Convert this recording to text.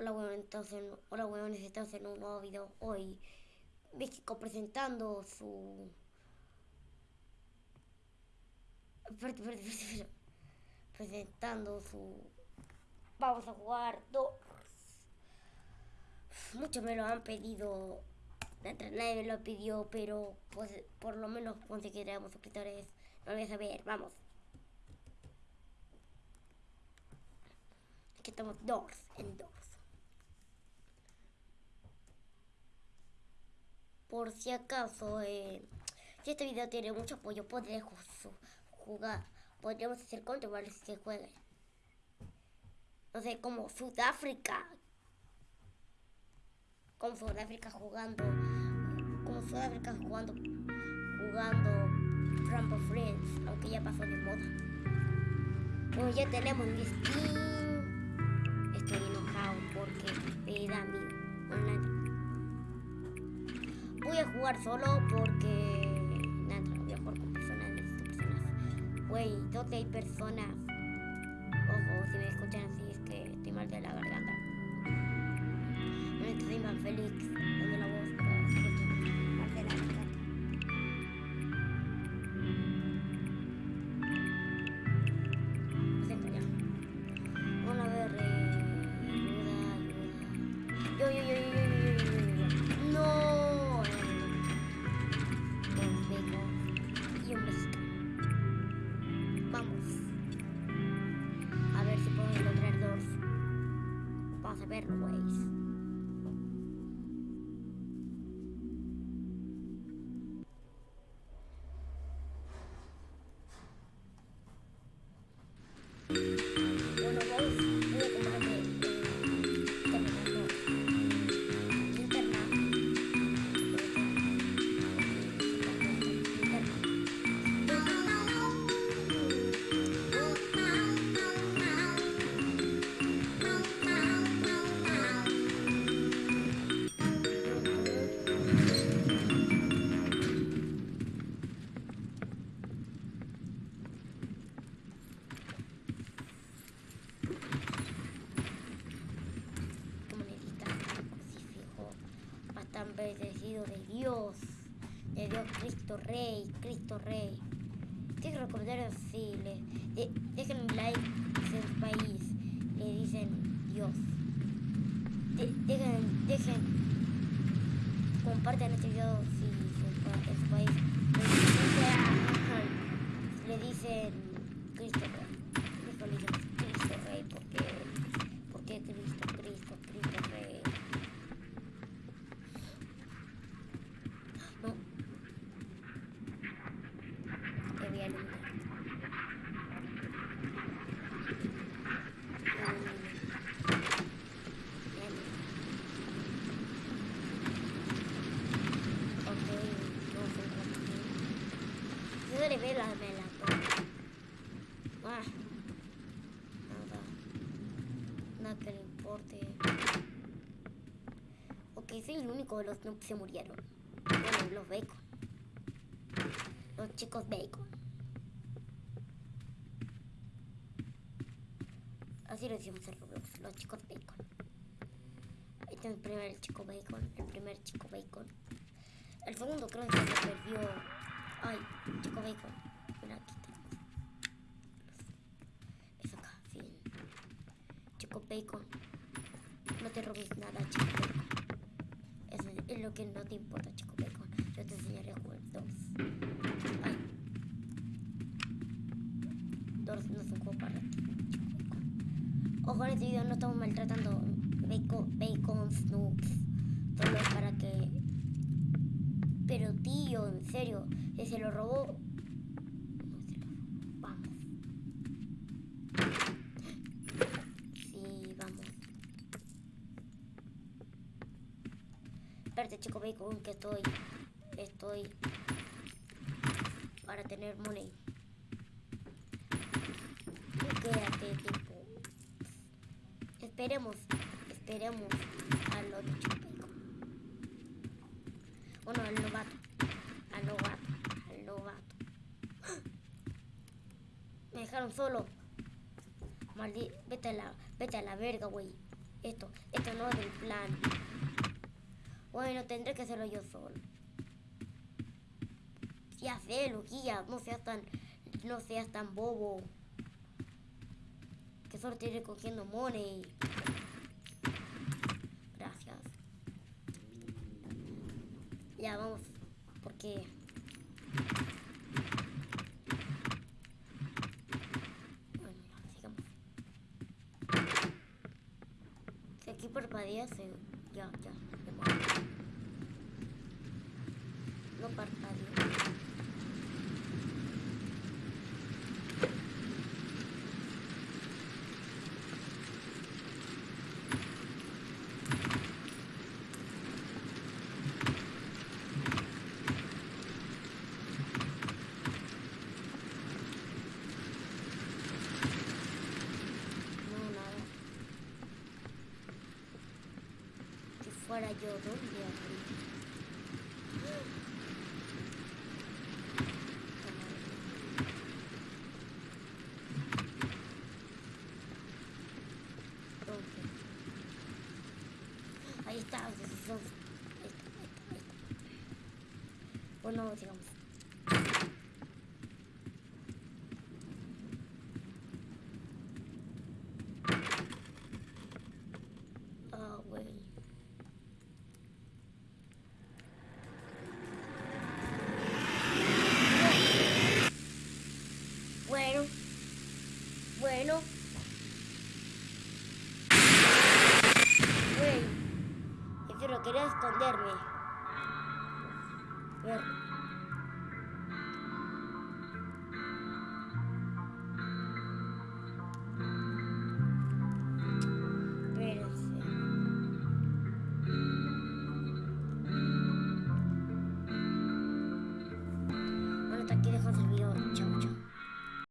Hola weones, estamos en, hola weones, estamos en un nuevo video hoy. México presentando su... Presentando su... Vamos a jugar dos. Muchos me lo han pedido. Nadie me lo pidió, pero pues por lo menos conseguiremos suscriptores. No voy a saber, vamos. Aquí estamos dos en dos. Por si acaso, eh, si este video tiene mucho apoyo, podré jugar. Podríamos hacer contra si se juegue. No sé, como Sudáfrica. Como Sudáfrica jugando. Como Sudáfrica jugando. Jugando Rumble Friends. Aunque ya pasó de moda. Bueno, ya tenemos mi skin. Estoy enojado porque me da miedo voy a jugar solo porque... Nada, voy a jugar con personas, necesito personas. Güey, ¿dónde hay personas? Ojo, si me escuchan así es que estoy mal de la garganta. No soy más Félix, bendecido de Dios, de Dios Cristo Rey, Cristo Rey. Quiero recordar así, le, de, dejen un like en su país, le dicen Dios. De, dejen, dejen, compartan este video si en su país le dicen Cristo Rey. le dicen Cristo Rey porque, porque Cristo, Cristo, Cristo Rey. Le ve la mela. Ah, nada. Nada que le importe. Ok, soy el único de los que se murieron. Bueno, los bacon. Los chicos bacon. Así lo decimos en Roblox, los chicos bacon. Ahí está el primer chico bacon, el primer chico bacon. El segundo creo que se perdió Ay, chico bacon. Mira, aquí. Es acá, fin. Chico bacon. No te robes nada, chico bacon. Eso es lo que no te importa, chico bacon. Yo te enseñaré dos. Ay. Dos no es un juego para ti, bacon. Ojo, en este video no estamos maltratando bacon, bacon snoops. Solo para que pero en serio, si se lo robó... Vamos. Sí, vamos. Espérate, chico bacon, que estoy... Estoy... Para tener money. Quédate, tipo. Esperemos. Esperemos al otro chico bueno, al novato. Al novato. Al novato. Me dejaron solo. Maldito. Vete a la, vete a la verga, güey. Esto, esto no es del plan. Bueno, tendré que hacerlo yo solo. Ya sé, Luquilla, no seas tan, no seas tan bobo. Que solo estoy recogiendo money. Gracias. Ya vamos, porque bueno, ya, sigamos. Si aquí parpadea, se... ya, ya. No parpadeo. Si fuera yo, ¿dónde abrí? ¿Dónde? Ahí está, ahí está, ahí está, ahí está, ahí está. Bueno, sigamos. Ah, güey. Bueno. Bueno. Güey. Es que no quería esconderme.